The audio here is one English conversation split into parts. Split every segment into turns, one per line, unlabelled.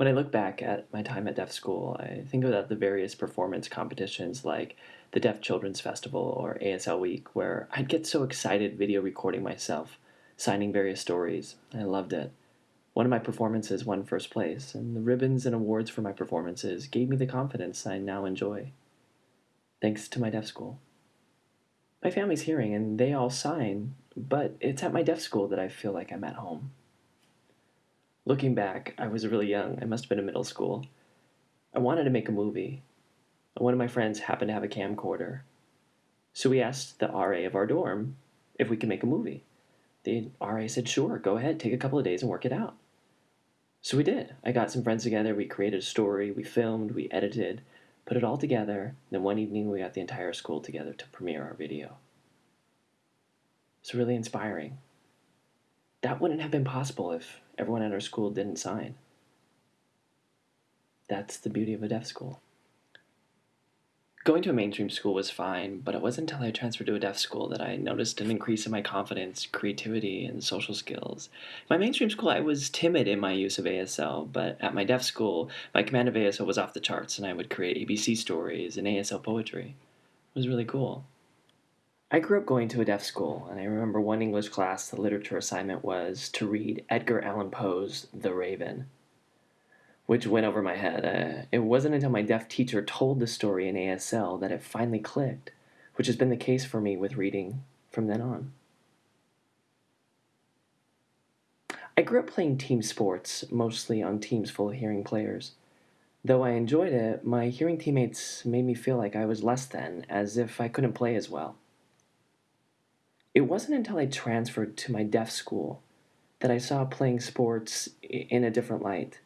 When I look back at my time at deaf school, I think about the various performance competitions like the Deaf Children's Festival or ASL Week, where I'd get so excited video recording myself, signing various stories. I loved it. One of my performances won first place, and the ribbons and awards for my performances gave me the confidence I now enjoy. Thanks to my deaf school. My family's hearing, and they all sign, but it's at my deaf school that I feel like I'm at home. Looking back, I was really young. I must have been in middle school. I wanted to make a movie. And One of my friends happened to have a camcorder. So we asked the RA of our dorm if we could make a movie. The RA said, sure, go ahead, take a couple of days and work it out. So we did. I got some friends together, we created a story, we filmed, we edited, put it all together. Then one evening we got the entire school together to premiere our video. It's really inspiring. That wouldn't have been possible if everyone at our school didn't sign. That's the beauty of a deaf school. Going to a mainstream school was fine, but it wasn't until I transferred to a deaf school that I noticed an increase in my confidence, creativity, and social skills. my mainstream school, I was timid in my use of ASL, but at my deaf school, my command of ASL was off the charts, and I would create ABC stories and ASL poetry. It was really cool. I grew up going to a deaf school, and I remember one English class, the literature assignment was to read Edgar Allan Poe's The Raven, which went over my head. Uh, it wasn't until my deaf teacher told the story in ASL that it finally clicked, which has been the case for me with reading from then on. I grew up playing team sports, mostly on teams full of hearing players. Though I enjoyed it, my hearing teammates made me feel like I was less than, as if I couldn't play as well. It wasn't until I transferred to my deaf school that I saw playing sports in a different light.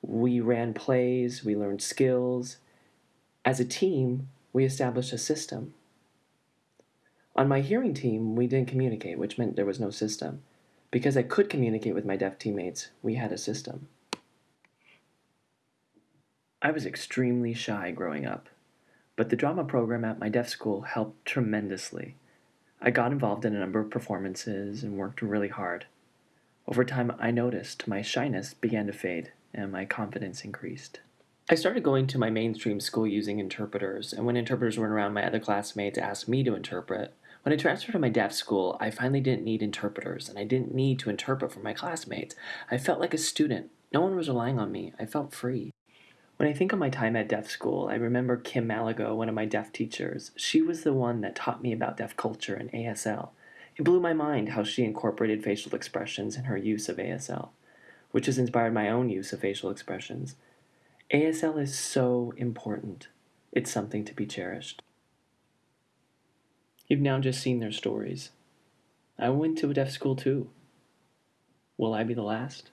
We ran plays, we learned skills. As a team, we established a system. On my hearing team, we didn't communicate, which meant there was no system. Because I could communicate with my deaf teammates, we had a system. I was extremely shy growing up, but the drama program at my deaf school helped tremendously. I got involved in a number of performances and worked really hard. Over time, I noticed my shyness began to fade and my confidence increased. I started going to my mainstream school using interpreters, and when interpreters weren't around, my other classmates asked me to interpret. When I transferred to my deaf school, I finally didn't need interpreters, and I didn't need to interpret for my classmates. I felt like a student. No one was relying on me. I felt free. When I think of my time at deaf school, I remember Kim Malago, one of my deaf teachers. She was the one that taught me about deaf culture and ASL. It blew my mind how she incorporated facial expressions in her use of ASL, which has inspired my own use of facial expressions. ASL is so important. It's something to be cherished. You've now just seen their stories. I went to a deaf school too. Will I be the last?